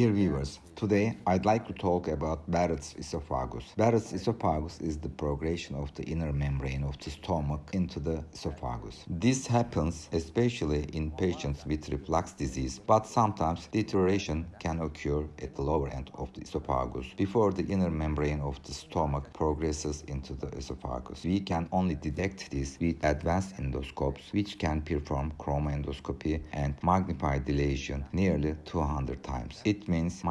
Dear viewers, today I'd like to talk about Barrett's esophagus. Barrett's esophagus is the progression of the inner membrane of the stomach into the esophagus. This happens especially in patients with reflux disease, but sometimes deterioration can occur at the lower end of the esophagus before the inner membrane of the stomach progresses into the esophagus. We can only detect this with advanced endoscopes, which can perform chromoendoscopy and magnify the lesion nearly 200 times. It means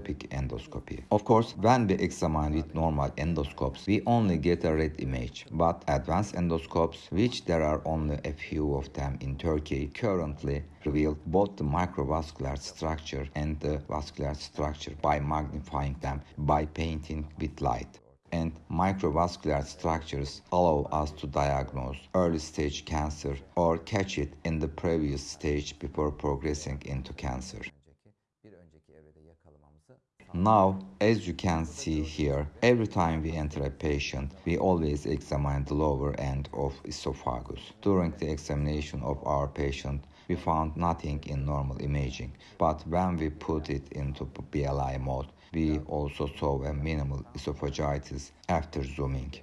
endoscopy. Of course, when we examine with normal endoscopes, we only get a red image, but advanced endoscopes, which there are only a few of them in Turkey, currently reveal both the microvascular structure and the vascular structure by magnifying them by painting with light and microvascular structures allow us to diagnose early stage cancer or catch it in the previous stage before progressing into cancer. Now, as you can see here, every time we enter a patient, we always examine the lower end of esophagus. During the examination of our patient, we found nothing in normal imaging, but when we put it into BLI mode, we also saw a minimal esophagitis after zooming.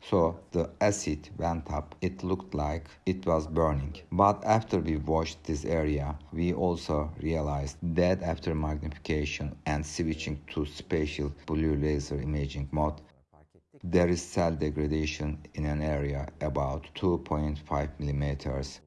So the acid went up. It looked like it was burning. But after we washed this area, we also realized that after magnification and switching to spatial blue laser imaging mode, there is cell degradation in an area about 2.5 millimeters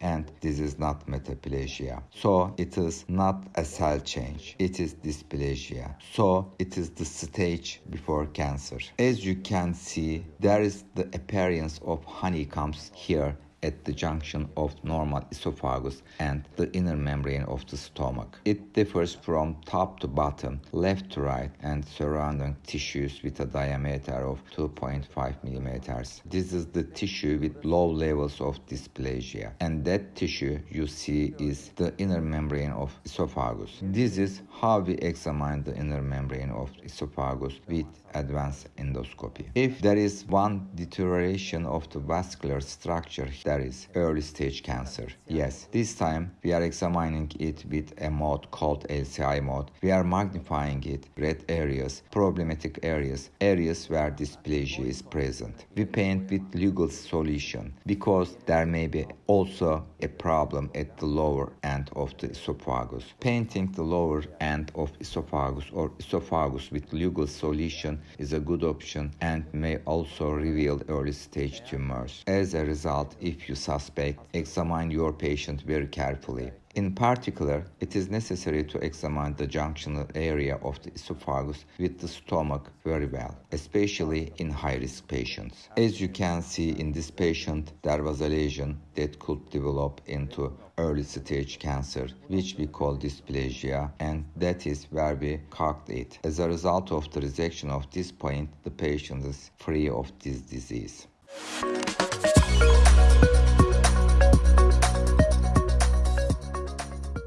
and this is not metaplasia. So it is not a cell change, it is dysplasia. So it is the stage before cancer. As you can see, there is the appearance of honeycombs here at the junction of normal esophagus and the inner membrane of the stomach. It differs from top to bottom, left to right, and surrounding tissues with a diameter of 2.5 millimeters. This is the tissue with low levels of dysplasia, and that tissue you see is the inner membrane of esophagus. This is how we examine the inner membrane of esophagus with advanced endoscopy. If there is one deterioration of the vascular structure, there is early stage cancer. Yes, this time we are examining it with a mode called LCI mode. We are magnifying it, red areas, problematic areas, areas where dysplasia is present. We paint with Lugol's solution because there may be also a problem at the lower end of the esophagus. Painting the lower end of esophagus or esophagus with Lugol's solution is a good option and may also reveal early stage tumors. As a result, if you suspect, examine your patient very carefully. In particular, it is necessary to examine the junctional area of the esophagus with the stomach very well, especially in high-risk patients. As you can see in this patient, there was a lesion that could develop into early stage cancer, which we call dysplasia, and that is where we cocked it. As a result of the resection of this point, the patient is free of this disease.